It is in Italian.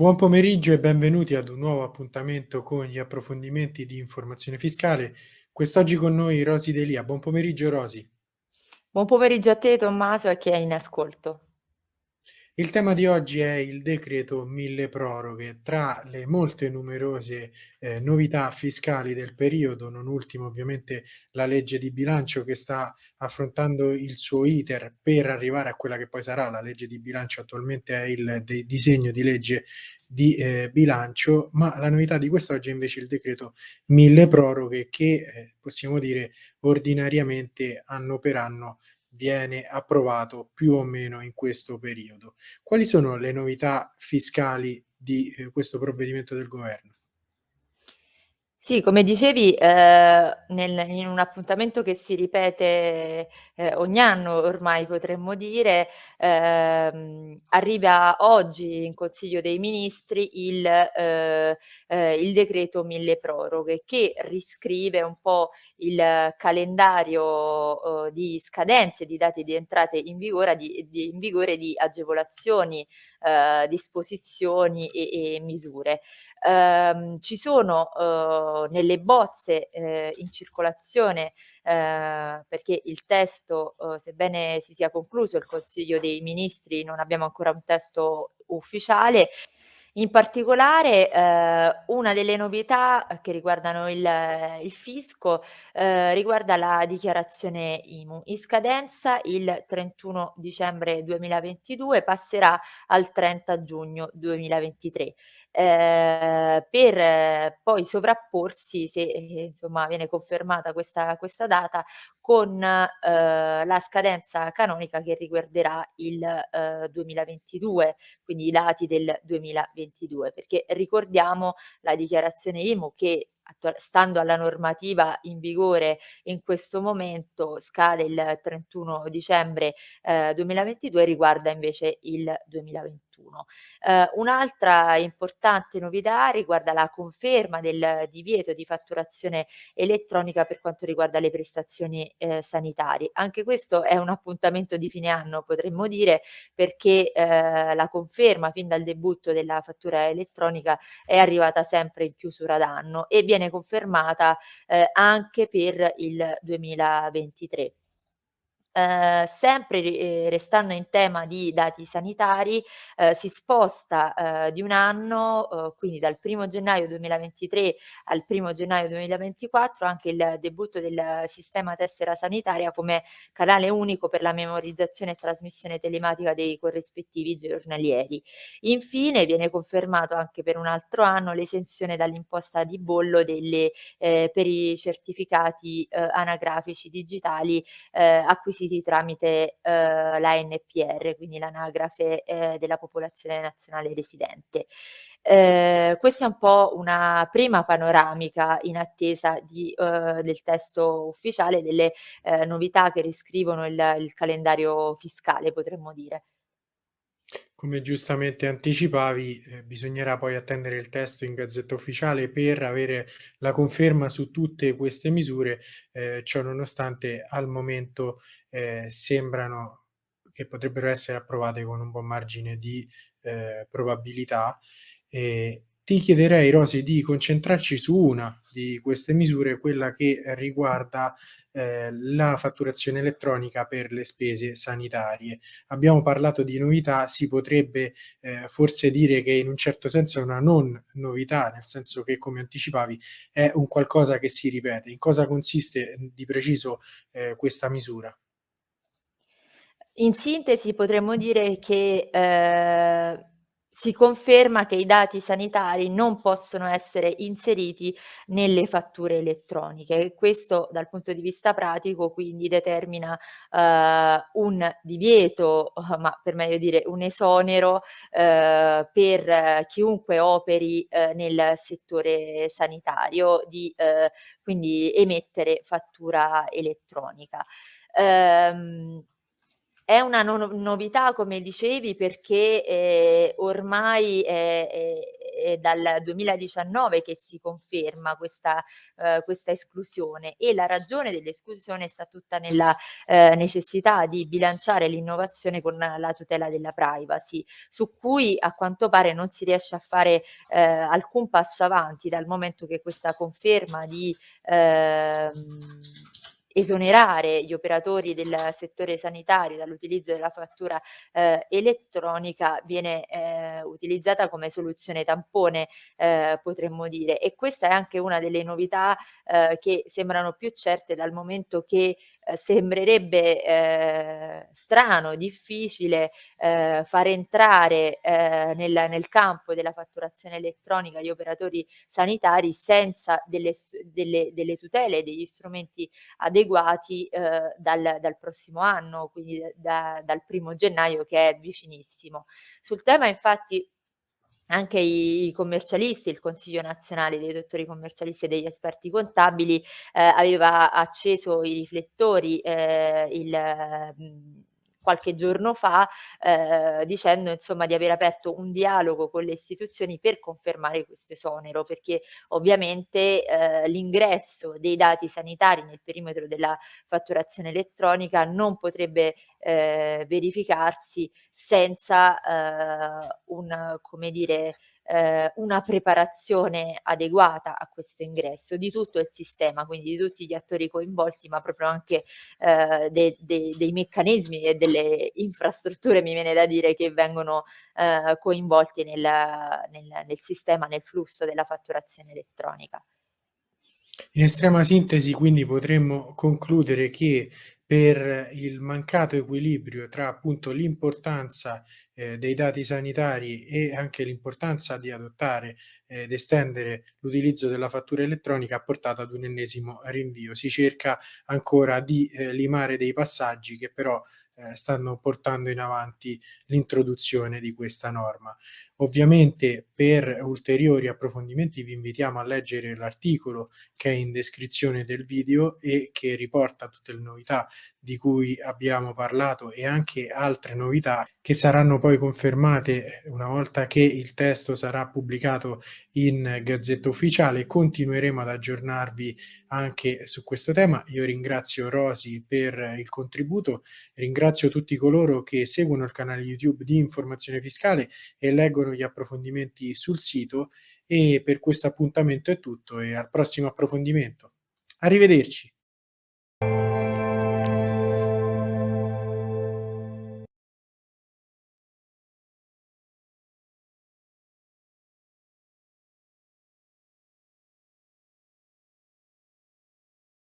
Buon pomeriggio e benvenuti ad un nuovo appuntamento con gli approfondimenti di informazione fiscale. Quest'oggi con noi Rosi Delia. Buon pomeriggio Rosi. Buon pomeriggio a te Tommaso e a chi è in ascolto. Il tema di oggi è il decreto mille proroghe. Tra le molte numerose eh, novità fiscali del periodo, non ultimo ovviamente la legge di bilancio che sta affrontando il suo iter per arrivare a quella che poi sarà la legge di bilancio, attualmente è il disegno di legge di eh, bilancio, ma la novità di quest'oggi è invece il decreto mille proroghe che eh, possiamo dire ordinariamente anno per anno viene approvato più o meno in questo periodo. Quali sono le novità fiscali di eh, questo provvedimento del governo? Sì, come dicevi, ehm, nel in un appuntamento che si ripete, ehm, ogni anno ormai potremmo dire, ehm, arriva oggi in Consiglio dei Ministri il ehm, ehm, il decreto mille proroghe, che riscrive un po' il calendario, uhm, di scadenze, di date di entrate in vigore di di in vigore di agevolazioni, ehm, disposizioni e e misure. Ehm, ci sono, uhm, nelle bozze, ehm, in circolazione, ehm, perché il testo, uhm, sebbene si sia concluso il Consiglio dei Ministri, non abbiamo ancora un testo ufficiale. In particolare, ehm, una delle novità che riguardano il il fisco, ehm, riguarda la dichiarazione IMU. In scadenza il 31 dicembre 2022, passerà al 30 giugno 2023 ehm, per poi sovrapporsi se, ehm, insomma viene confermata questa questa data con, ehm, la scadenza canonica che riguarderà il, ehm, 2022, quindi i dati del 2022, perché ricordiamo la dichiarazione IMU che stando alla normativa in vigore in questo momento scade il 31 dicembre, ehm, 2022 riguarda invece il 2021. Ehm, un'altra importante novità riguarda la conferma del divieto di fatturazione elettronica per quanto riguarda le prestazioni, ehm, sanitarie. Anche questo è un appuntamento di fine anno potremmo dire, perché, ehm, la conferma fin dal debutto della fattura elettronica è arrivata sempre in chiusura d'anno e viene confermata, ehm, anche per il 2023. Ehm, sempre ri ehm, restando in tema di dati sanitari, ehm, si sposta, ehm, di un anno, uhm, quindi dal 1° gennaio 2023 al 1° gennaio 2024 anche il debutto del sistema tessera sanitaria come canale unico per la memorizzazione e trasmissione telematica dei corrispettivi giornalieri. Infine viene confermato anche per un altro anno l'esenzione dall'imposta di bollo delle ehm, per i certificati, uhm, anagrafici digitali, ehm, acquisiti acquisiti tramite, ehm, la NPR, quindi l'anagrafe, ehm, della popolazione nazionale residente. Ehm, questa è un po' una prima panoramica in attesa di uhm, del testo ufficiale, delle, ehm, novità che riscrivono il il calendario fiscale, potremmo dire. Come giustamente anticipavi, ehm, bisognerà poi attendere il testo in Gazzetta Ufficiale per avere la conferma su tutte queste misure, ehm, ciò nonostante al momento, ehm, sembrano che potrebbero essere approvate con un buon margine di, ehm, probabilità. E ti chiederei Rosy di concentrarci su una di queste misure, quella che riguarda, ehm, la fatturazione elettronica per le spese sanitarie. Abbiamo parlato di novità, si potrebbe, ehm, forse dire che in un certo senso è una non novità, nel senso che come anticipavi è un qualcosa che si ripete. In cosa consiste, mhmm, di preciso, ehm, questa misura? In sintesi potremmo dire che, ehm, si conferma che i dati sanitari non possono essere inseriti nelle fatture elettroniche questo dal punto di vista pratico quindi determina, ehm, un divieto, ma per meglio dire un esonero, ehm, per chiunque operi, ehm, nel settore sanitario di, ehm, quindi emettere fattura elettronica. Ehm, è una no novità come dicevi perché, ehm, ormai è è è dal 2019 che si conferma questa, eh, questa esclusione e la ragione dell'esclusione sta tutta nella eh, necessità di bilanciare l'innovazione con la tutela della privacy, su cui a quanto pare non si riesce a fare eh, alcun passo avanti dal momento che questa conferma di ehm, esonerare gli operatori del settore sanitario dall'utilizzo della fattura eh, elettronica viene eh, utilizzata come soluzione tampone, eh, potremmo dire. E questa è anche una delle novità eh, che sembrano più certe dal momento che eh, sembrerebbe eh, strano, difficile eh, far entrare eh, nel, nel, campo della fatturazione elettronica gli operatori sanitari senza delle, delle, delle tutele, degli strumenti adeguati eh, dal, dal, prossimo anno, quindi da, dal primo gennaio che è vicinissimo. Sul tema infatti anche i commercialisti, il Consiglio nazionale dei dottori commercialisti e degli esperti contabili eh, aveva acceso i riflettori eh, il, mh, qualche giorno fa eh, dicendo insomma di aver aperto un dialogo con le istituzioni per confermare questo esonero perché ovviamente eh, l'ingresso dei dati sanitari nel perimetro della fatturazione elettronica non potrebbe eh, verificarsi senza eh, un come dire eh, una preparazione adeguata a questo ingresso di tutto il sistema, quindi di tutti gli attori coinvolti, ma proprio anche eh, de, de, dei meccanismi e delle infrastrutture, mi viene da dire, che vengono eh, coinvolti nel, nel, nel sistema, nel flusso della fatturazione elettronica. In estrema sintesi, quindi potremmo concludere che per il mancato equilibrio tra appunto l'importanza eh, dei dati sanitari e anche l'importanza di adottare eh, ed estendere l'utilizzo della fattura elettronica ha portato ad un ennesimo rinvio. Si cerca ancora di eh, limare dei passaggi che però eh, stanno portando in avanti l'introduzione di questa norma. Ovviamente per ulteriori approfondimenti vi invitiamo a leggere l'articolo che è in descrizione del video e che riporta tutte le novità di cui abbiamo parlato e anche altre novità che saranno poi confermate una volta che il testo sarà pubblicato in Gazzetta Ufficiale. Continueremo ad aggiornarvi anche su questo tema. Io ringrazio Rosi per il contributo, ringrazio tutti coloro che seguono il canale YouTube di Informazione Fiscale e leggono gli approfondimenti sul sito e per questo appuntamento è tutto e al prossimo approfondimento. Arrivederci.